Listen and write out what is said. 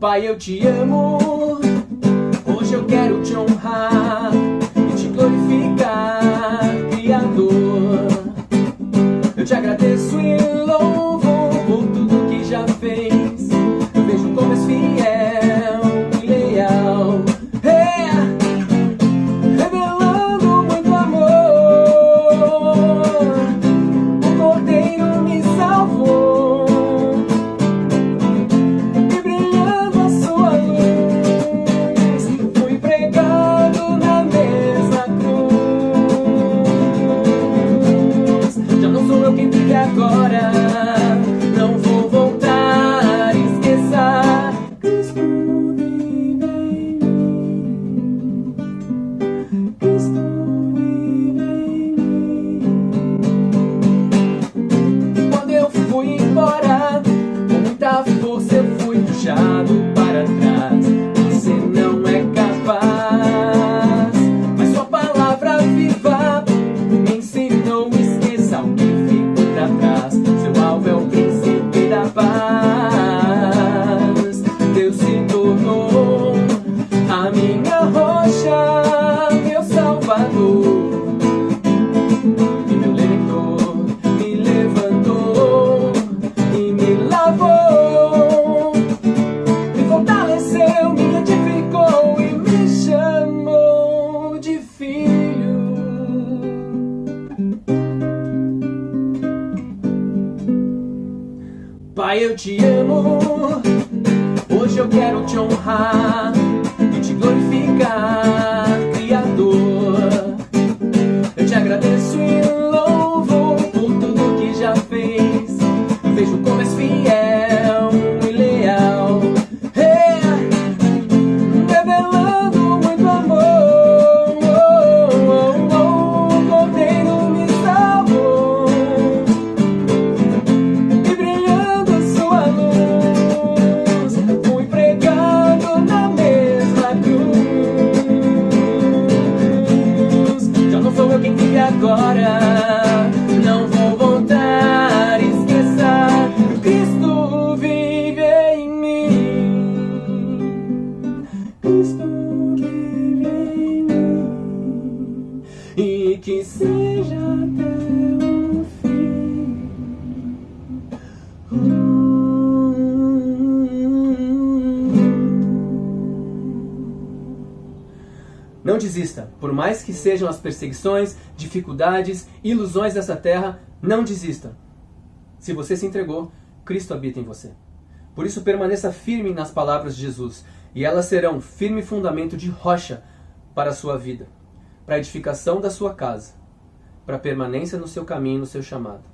Pai, eu te amo, hoje eu quero te honrar. amado Pai, eu te amo. Hoje eu quero te honrar. que seja até o fim. Não desista, por mais que sejam as perseguições, dificuldades, ilusões dessa terra, não desista. Se você se entregou, Cristo habita em você. Por isso permaneça firme nas palavras de Jesus, e elas serão firme fundamento de rocha para a sua vida para a edificação da sua casa, para a permanência no seu caminho no seu chamado.